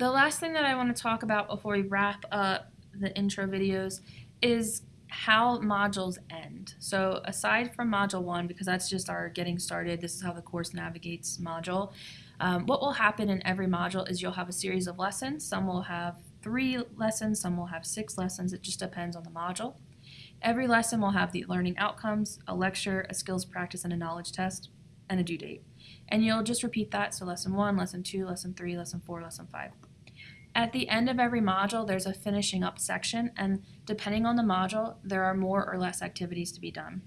The last thing that I want to talk about before we wrap up the intro videos is how modules end. So aside from module one, because that's just our getting started, this is how the course navigates module, um, what will happen in every module is you'll have a series of lessons. Some will have three lessons, some will have six lessons. It just depends on the module. Every lesson will have the learning outcomes, a lecture, a skills practice, and a knowledge test, and a due date. And you'll just repeat that, so lesson one, lesson two, lesson three, lesson four, lesson five. At the end of every module, there's a finishing up section, and depending on the module, there are more or less activities to be done.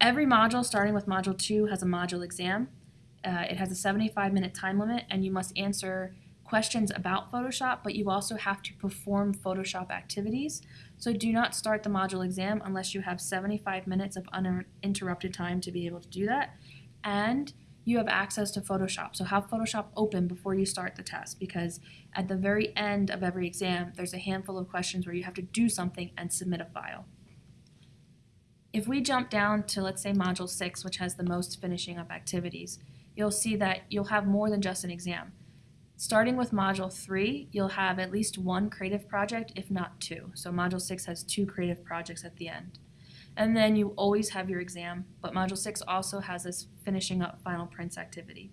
Every module, starting with module two, has a module exam. Uh, it has a 75 minute time limit, and you must answer questions about Photoshop, but you also have to perform Photoshop activities. So do not start the module exam unless you have 75 minutes of uninterrupted time to be able to do that. And you have access to Photoshop. So have Photoshop open before you start the test because at the very end of every exam, there's a handful of questions where you have to do something and submit a file. If we jump down to, let's say, Module 6, which has the most finishing up activities, you'll see that you'll have more than just an exam. Starting with Module 3, you'll have at least one creative project, if not two. So Module 6 has two creative projects at the end. And then you always have your exam, but Module 6 also has this finishing up final prints activity.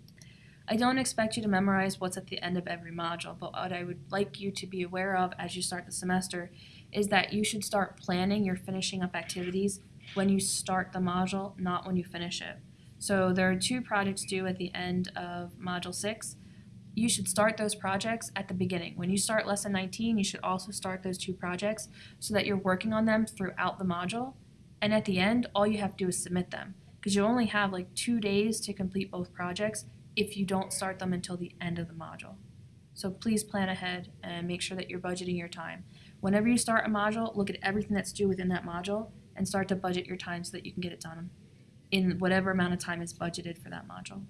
I don't expect you to memorize what's at the end of every module, but what I would like you to be aware of as you start the semester is that you should start planning your finishing up activities when you start the module, not when you finish it. So there are two projects due at the end of Module 6. You should start those projects at the beginning. When you start Lesson 19, you should also start those two projects so that you're working on them throughout the module and at the end, all you have to do is submit them because you only have like two days to complete both projects if you don't start them until the end of the module. So please plan ahead and make sure that you're budgeting your time. Whenever you start a module, look at everything that's due within that module and start to budget your time so that you can get it done in whatever amount of time is budgeted for that module.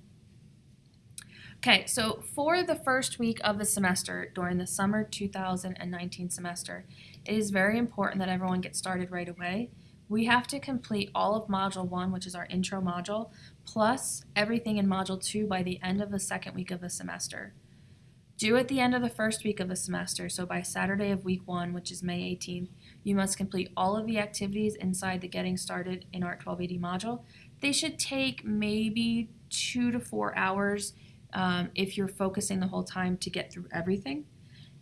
Okay, so for the first week of the semester during the summer 2019 semester, it is very important that everyone gets started right away we have to complete all of Module 1, which is our intro module, plus everything in Module 2 by the end of the second week of the semester. Due at the end of the first week of the semester, so by Saturday of week 1, which is May 18th, you must complete all of the activities inside the Getting Started in Art 1280 module. They should take maybe two to four hours um, if you're focusing the whole time to get through everything.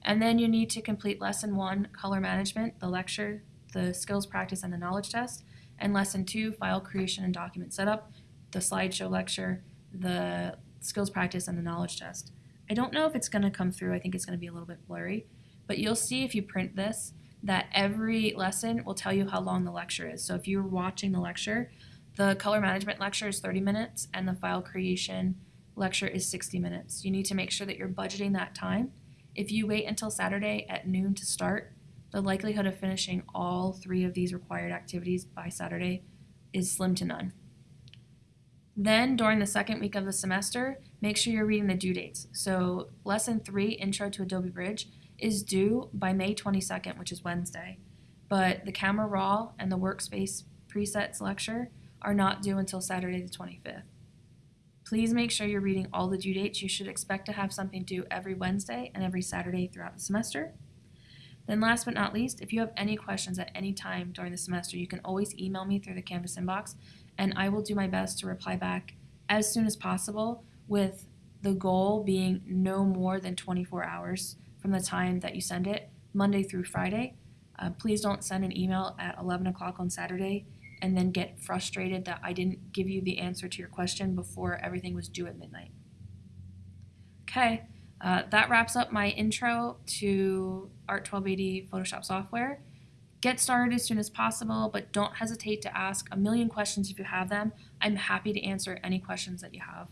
And then you need to complete Lesson 1, Color Management, the lecture, the skills practice and the knowledge test, and lesson two, file creation and document setup, the slideshow lecture, the skills practice, and the knowledge test. I don't know if it's going to come through. I think it's going to be a little bit blurry, but you'll see if you print this that every lesson will tell you how long the lecture is. So if you're watching the lecture, the color management lecture is 30 minutes and the file creation lecture is 60 minutes. You need to make sure that you're budgeting that time. If you wait until Saturday at noon to start, the likelihood of finishing all three of these required activities by Saturday is slim to none. Then, during the second week of the semester, make sure you're reading the due dates. So, Lesson 3, Intro to Adobe Bridge, is due by May 22nd, which is Wednesday. But the Camera Raw and the Workspace Presets lecture are not due until Saturday the 25th. Please make sure you're reading all the due dates. You should expect to have something due every Wednesday and every Saturday throughout the semester. Then last but not least, if you have any questions at any time during the semester, you can always email me through the Canvas inbox, and I will do my best to reply back as soon as possible with the goal being no more than 24 hours from the time that you send it, Monday through Friday. Uh, please don't send an email at 11 o'clock on Saturday and then get frustrated that I didn't give you the answer to your question before everything was due at midnight. Okay, uh, that wraps up my intro to Art 1280 Photoshop software. Get started as soon as possible, but don't hesitate to ask a million questions if you have them. I'm happy to answer any questions that you have.